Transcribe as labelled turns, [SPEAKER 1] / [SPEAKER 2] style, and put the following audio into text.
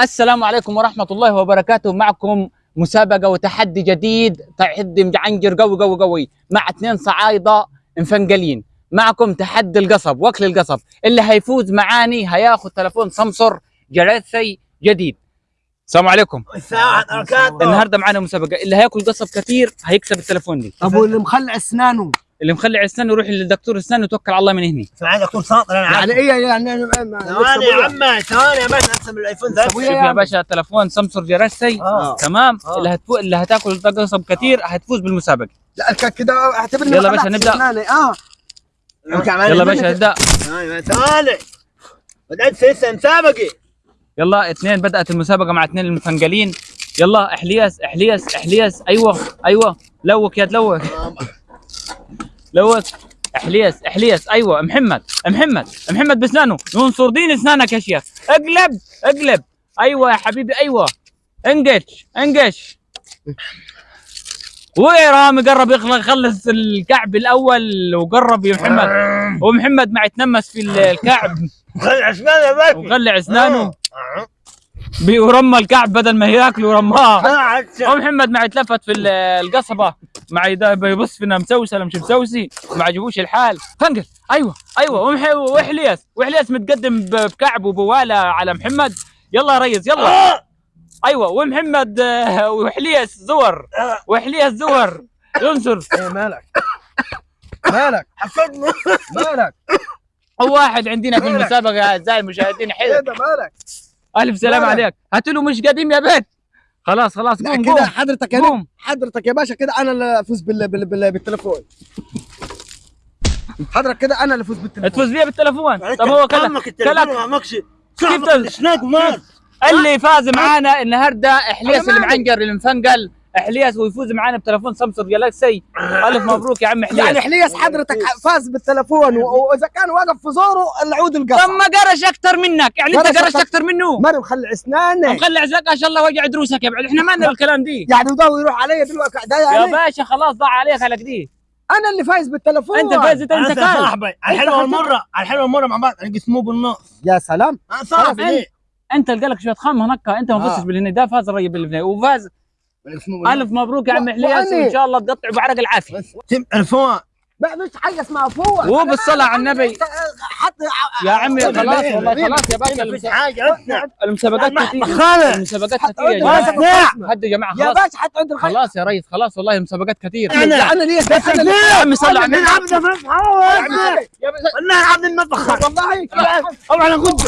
[SPEAKER 1] السلام عليكم ورحمة الله وبركاته. معكم مسابقة وتحدي جديد تحدي مجعنجر قوي قوي قوي مع اثنين صعايدة مفنقلين. معكم تحدي القصب واكل القصب. اللي هيفوز معاني هياخذ تلفون سمسر جريثي جديد. السلام عليكم. النهارده معانا مسابقة. اللي هياكل قصب كثير هيكسب التلفون دي.
[SPEAKER 2] أبو اللي مخلع أسنانه.
[SPEAKER 1] اللي مخلع اسنانه يروح للدكتور اسنان وتوكل على الله من هنا
[SPEAKER 3] سمعت دكتور شاطر أنا عارف.
[SPEAKER 2] يعني إيه يعني أنا- أنا-
[SPEAKER 3] ثواني يا عمي ثواني يا باشا احسن من الآيفون ذا.
[SPEAKER 2] أبويا
[SPEAKER 1] شوف
[SPEAKER 2] يا
[SPEAKER 1] يا
[SPEAKER 2] عم.
[SPEAKER 1] باشا تلفون سمسر جريثي
[SPEAKER 3] آه.
[SPEAKER 1] تمام؟
[SPEAKER 3] آه.
[SPEAKER 1] اللي هتفو... اللي هتاكل قصب كثير هتفوز بالمسابقة.
[SPEAKER 2] لا ك- كده أعتبرني
[SPEAKER 1] يلا باشا،
[SPEAKER 2] خلعت
[SPEAKER 1] نبدأ.
[SPEAKER 2] أسناني. آه.
[SPEAKER 1] يلا باشا ابدا
[SPEAKER 3] ثواني. بدأت لسه مسابقة.
[SPEAKER 1] يلا اثنين بدأت المسابقة مع اثنين المفنقلين يلا إحلياس إحلياس إحلياس. أيوه أيوه. لوك يا تلوك لوك احلياس احلياس أيوه محمد محمد محمد باسنانه ينصر دين إسنانك يا شيخ. اقلب اقلب. أيوه يا حبيبي أيوه. انقش انقش. ورامي قرب يخلص الكعب الأول وقرب يا محمد. ومحمد مع يتنمس في الكعب.
[SPEAKER 3] خلي اسنان يا باشا. آه.
[SPEAKER 1] بيرمى الكعب بدل ما ياكلوا رماه
[SPEAKER 3] أنا عشان
[SPEAKER 1] ومحمد مع يتلفت في ال- القصبة. مع بيبص فينا مسوسة ولا مش مسوسي. ما عجبوش الحال. فنقل أيوه أيوه. ومح- واحلياس واحلياس متقدم بكعب وبواله على محمد. يلا يا ريس يلا.
[SPEAKER 3] آه.
[SPEAKER 1] أيوه ومحمد آه، وحلياس زور. وحلياس زور. ينصر.
[SPEAKER 2] إيه مالك؟ مالك؟
[SPEAKER 3] حسدني
[SPEAKER 2] مالك؟
[SPEAKER 1] واحد عندنا في المسابقة. اعزائي المشاهدين حلو
[SPEAKER 2] ده مالك؟
[SPEAKER 1] ألف سلام؟ عليك. هات له مش قديم يا بيت. خلاص خلاص
[SPEAKER 2] لا
[SPEAKER 1] قوم
[SPEAKER 2] كده حضرتك يا
[SPEAKER 1] قوم.
[SPEAKER 2] حضرتك يا باشا كده أنا اللي أفوز بال... بال... بال... بالتليفون. حضرتك كده أنا اللي أفوز بالتليفون.
[SPEAKER 1] تفوز بيها بالتلفون طب هو كلك
[SPEAKER 3] أمك التليفون
[SPEAKER 1] كلك
[SPEAKER 3] ما ماكش
[SPEAKER 1] كيف
[SPEAKER 3] ومال
[SPEAKER 1] اللي فاز معانا النهارده
[SPEAKER 2] مالي.
[SPEAKER 1] المعنقر المفنقل إحلياس ويفوز معانا بتلفون سامسونج. جالاكسي ألف مبروك يا عم
[SPEAKER 2] يعني
[SPEAKER 1] إحلياس
[SPEAKER 2] حليس حضرتك فاز بالتليفون و- وإذا كان واقف في زوره العود
[SPEAKER 1] طب
[SPEAKER 2] القصب
[SPEAKER 1] ما قرش أكثر منك. يعني أنت
[SPEAKER 2] قرش
[SPEAKER 1] قرشت. أكثر منه.
[SPEAKER 2] ماني مخلع إسناني.
[SPEAKER 1] مخلي عزلك ان شاء الله وجع دروسك يا بعد. إحنا ما لنا الكلام دي.
[SPEAKER 2] يعني وده يروح علي دلوقتي ده
[SPEAKER 1] يا
[SPEAKER 2] يعني
[SPEAKER 1] باشا خلاص ضاع عليك على كده
[SPEAKER 2] أنا اللي فايز بالتليفون
[SPEAKER 1] أنت فاز أنت أنت
[SPEAKER 3] صاحبي الحلوة والمرة الحلوة والمرة مع بعض نقسموه بالنص.
[SPEAKER 2] يا سلام.
[SPEAKER 3] أنا صاحبي؟
[SPEAKER 1] انت اللي قالك شوية خام هناك أنت ما
[SPEAKER 2] آه.
[SPEAKER 1] فزتش بالهني ده فاز الرجل بالهني وفاز. الف مبروك يا عم
[SPEAKER 2] وأنا-
[SPEAKER 1] وان شاء الله تقطع بعرق العافيه
[SPEAKER 2] ما فيش حاجة اسمها فوق
[SPEAKER 1] وبالصلاة على النبي.
[SPEAKER 2] حط
[SPEAKER 1] يا عمي خلاص؟ والله؟ خلاس يا باشا المسابقات
[SPEAKER 3] ما-
[SPEAKER 1] كثير
[SPEAKER 3] خالد.
[SPEAKER 1] المسابقات
[SPEAKER 2] حط
[SPEAKER 1] كثير يا
[SPEAKER 2] جماعة.
[SPEAKER 1] هدوا يا جماعة
[SPEAKER 2] يا
[SPEAKER 1] خلاص
[SPEAKER 2] باشا حط عند
[SPEAKER 1] خلاص يا ريس خلاص والله المسابقات كثير
[SPEAKER 3] أنا-
[SPEAKER 2] أنا أنا ليه بس أنا
[SPEAKER 1] يا عمي صل على النبي
[SPEAKER 3] نلعب نلعب المطبخ
[SPEAKER 2] والله
[SPEAKER 3] طبعا أنا كنت